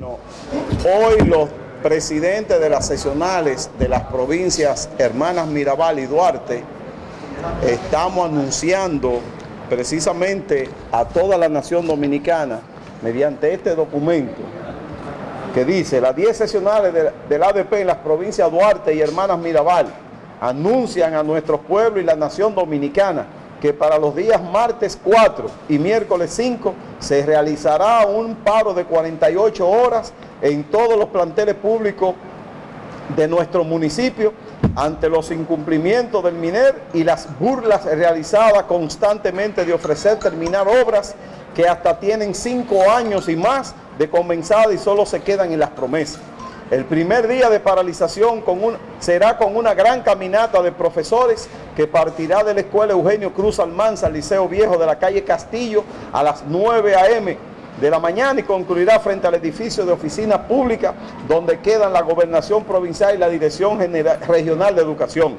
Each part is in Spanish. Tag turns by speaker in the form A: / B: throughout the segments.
A: Bueno, hoy los presidentes de las sesionales de las provincias Hermanas Mirabal y Duarte estamos anunciando precisamente a toda la nación dominicana mediante este documento que dice las 10 sesionales del ADP en las provincias Duarte y Hermanas Mirabal anuncian a nuestro pueblo y la nación dominicana que para los días martes 4 y miércoles 5 se realizará un paro de 48 horas en todos los planteles públicos de nuestro municipio ante los incumplimientos del MINER y las burlas realizadas constantemente de ofrecer terminar obras que hasta tienen cinco años y más de comenzada y solo se quedan en las promesas. El primer día de paralización será con una gran caminata de profesores que partirá de la Escuela Eugenio Cruz Almanza, Liceo Viejo de la calle Castillo, a las 9 a.m. de la mañana y concluirá frente al edificio de oficina pública donde quedan la Gobernación Provincial y la Dirección General, Regional de Educación.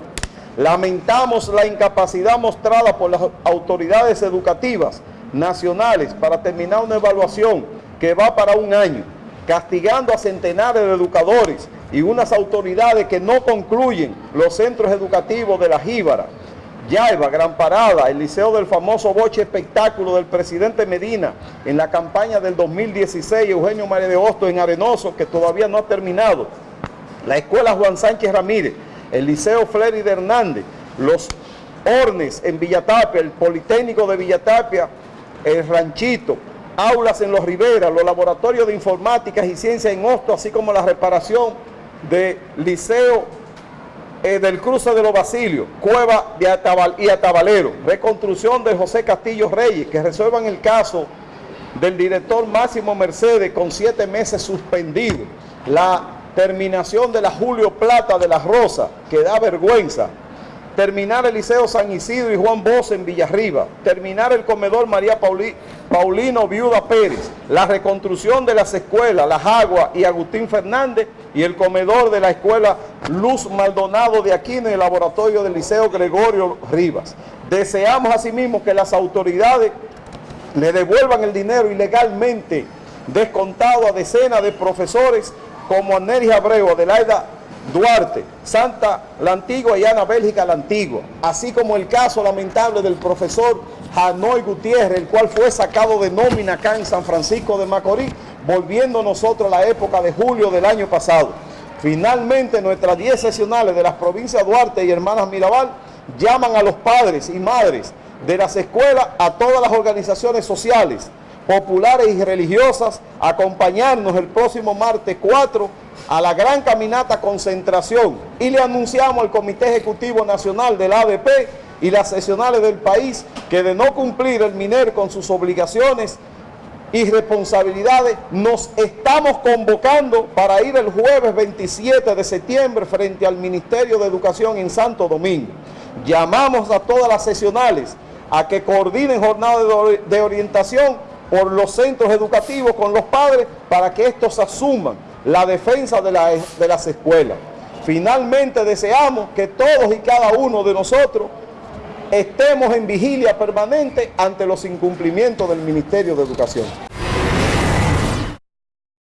A: Lamentamos la incapacidad mostrada por las autoridades educativas nacionales para terminar una evaluación que va para un año castigando a centenares de educadores y unas autoridades que no concluyen los centros educativos de la Jíbara, Yaiba, Gran Parada, el liceo del famoso boche espectáculo del presidente Medina en la campaña del 2016, Eugenio María de Hosto en Arenoso, que todavía no ha terminado, la escuela Juan Sánchez Ramírez, el liceo Flery de Hernández, los Hornes en Villatapia, el Politécnico de Villatapia, el Ranchito, aulas en Los Riveras, los laboratorios de informática y ciencia en Hosto, así como la reparación del liceo eh, del cruce de los Basilios, Cueva de y Atabalero, reconstrucción de José Castillo Reyes, que resuelvan el caso del director Máximo Mercedes con siete meses suspendido, la terminación de la Julio Plata de la Rosa, que da vergüenza, terminar el Liceo San Isidro y Juan Bosch en Villarriba, terminar el comedor María Paulino Viuda Pérez, la reconstrucción de las escuelas Las Aguas y Agustín Fernández. Y el comedor de la escuela Luz Maldonado de aquí en el laboratorio del Liceo Gregorio Rivas. Deseamos asimismo que las autoridades le devuelvan el dinero ilegalmente descontado a decenas de profesores como Aneris Abreu, Adelaida Duarte, Santa la Antigua y Ana Bélgica la Antigua, así como el caso lamentable del profesor Janoy Gutiérrez, el cual fue sacado de nómina acá en San Francisco de Macorís, volviendo nosotros a la época de julio del año pasado. Finalmente, nuestras 10 sesionales de las provincias Duarte y Hermanas Mirabal llaman a los padres y madres de las escuelas, a todas las organizaciones sociales, populares y religiosas, a acompañarnos el próximo martes 4 a la gran caminata concentración y le anunciamos al Comité Ejecutivo Nacional del ADP y las sesionales del país que de no cumplir el MINER con sus obligaciones y responsabilidades, nos estamos convocando para ir el jueves 27 de septiembre frente al Ministerio de Educación en Santo Domingo. Llamamos a todas las sesionales a que coordinen jornadas de orientación por los centros educativos con los padres para que estos asuman la defensa de, las escuelas. Finalmente deseamos que todos y cada uno de nosotros estemos en vigilia permanente ante los incumplimientos del Ministerio de Educación.